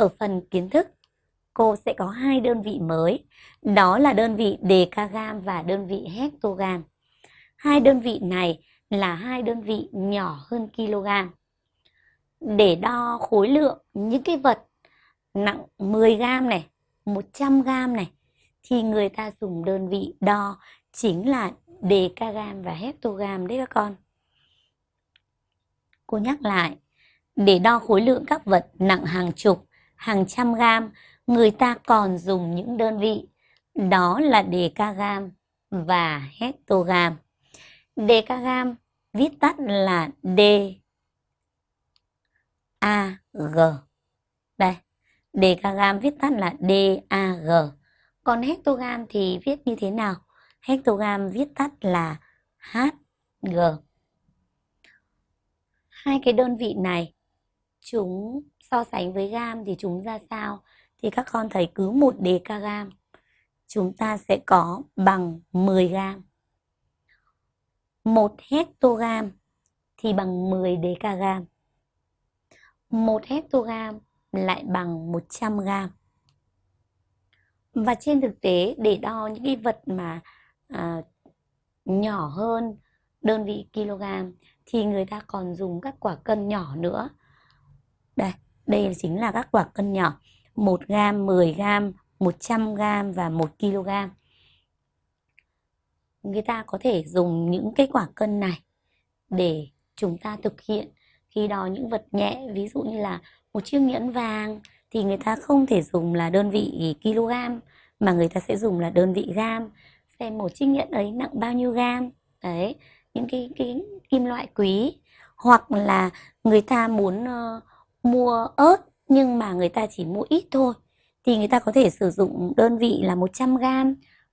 ở phần kiến thức cô sẽ có hai đơn vị mới, đó là đơn vị decagam và đơn vị hectogam. Hai đơn vị này là hai đơn vị nhỏ hơn kg. Để đo khối lượng những cái vật nặng 10 gram này, 100 gram này thì người ta dùng đơn vị đo chính là decagam và hectogam đấy các con. Cô nhắc lại, để đo khối lượng các vật nặng hàng chục, hàng trăm gram, người ta còn dùng những đơn vị đó là decagam và hectogam. Decagam viết tắt là D A G. Đây, decagam viết tắt là D A G. Còn hectogam thì viết như thế nào? Hectogam viết tắt là HG. Hai cái đơn vị này chúng so sánh với gam thì chúng ra sao? Thì các con thấy cứ một decagam chúng ta sẽ có bằng 10 gam. Một hectogam thì bằng 10 decagam. Một hectogam lại bằng 100 gam Và trên thực tế để đo những cái vật mà à, nhỏ hơn đơn vị kg thì người ta còn dùng các quả cân nhỏ nữa. Đây, đây chính là các quả cân nhỏ. 1 gram, 10 gram, 100 gram và 1 kg. Người ta có thể dùng những cái quả cân này để chúng ta thực hiện khi đo những vật nhẹ, ví dụ như là một chiếc nhẫn vàng thì người ta không thể dùng là đơn vị kg mà người ta sẽ dùng là đơn vị gam xem một chiếc nhẫn ấy nặng bao nhiêu gam đấy những cái cái kim loại quý hoặc là người ta muốn uh, mua ớt, nhưng mà người ta chỉ mua ít thôi. Thì người ta có thể sử dụng đơn vị là 100 gram.